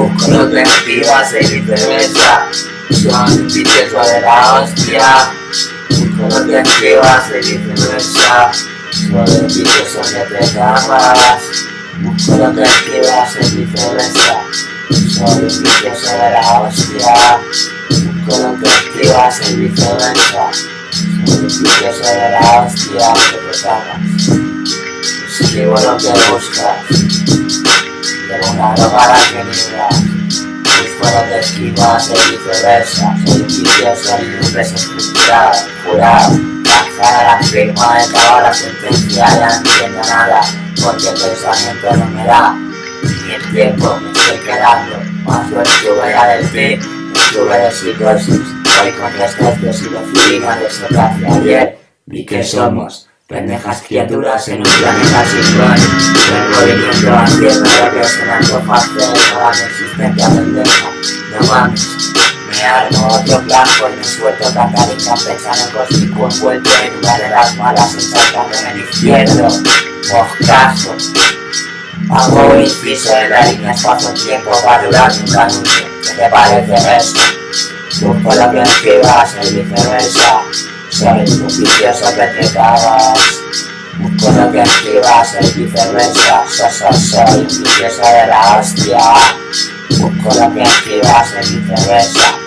Activas y viceversa Son vicioso de la hostia. Que activas y viceversa te cagas Busco lo que activas y viceversa Soy un vicioso de la hostia. Que activas y viceversa Soy un vicioso de la hostia. Que te cagas Escribo lo que buscas droga la que Busco lo que esquivas y viceversa. Vicioso y un desestructurado Jurado Lanzar a la firma de toda la sentencia Ya no entiendo nada Porque el pensamiento no me da Ni el tiempo me estoy quedando. Más lo estuve del ti Estuve de psicosis. Hoy con restos de psilocibina de socacia ayer Vi que somos Pendejas criaturas en un planeta sin plan Vengo viniendo haciendo lo que se me antoja hacer Toda mi existencia pendeja. No mames. Me armo otro plan pues me suelto tanta linda pensando cósmico envuelto en una de las malas ensartando en el izquierdo. Moscazo. Hago un inciso en la línea espacio-tiempo para durar un canuto ¿Qué te parece eso? Busco lo que escribas y viceversa. Soy un vicioso que te cagas Busco lo que escribas el viceversa so, so, Soy vicioso de la hostia. Busco lo que escribas el viceversa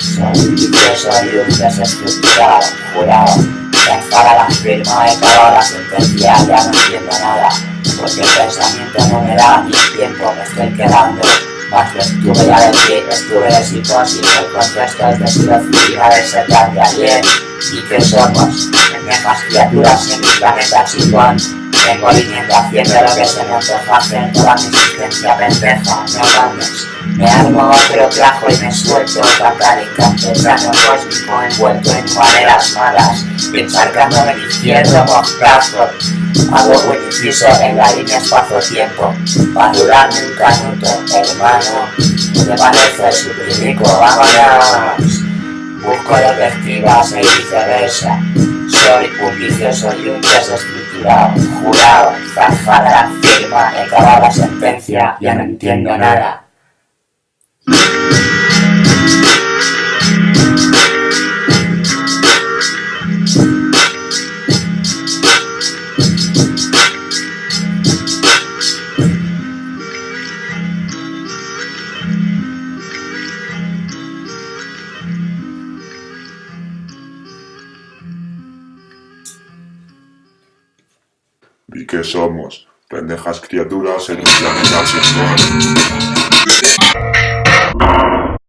Soy un vicioso y un desestructurado Jurado. Lanzar a la firma de toda la sentencia Ya no entiendo nada Porque el pensamiento no me da Ni el tiempo me estoy quedando más lo estuve ya de ti, estuve de psicosis, el contexto es de psilocibina de ese plan de ayer ¿Y qué somos? Pendejas criaturas en mi planeta chingón Vengo viniendo haciendo lo que se me antoja hacer Toda mi existencia pendeja, no mames Me armo otro trajo y me suelto Cantar incantesano cósmico envuelto en maneras malas Encharcando en el izquierdo moscazo Hago un inciso en la línea espacio-tiempo Pa' durarme un canuto, hermano ¿Qué te parece, suprimico? ¡Vámonos! Busco escribas y viceversa. Soy un vicioso y un desestructurado, jurado, zanjada la firma, he la sentencia, ya no entiendo nada. ¿Y qué somos? Pendejas criaturas en un planeta sin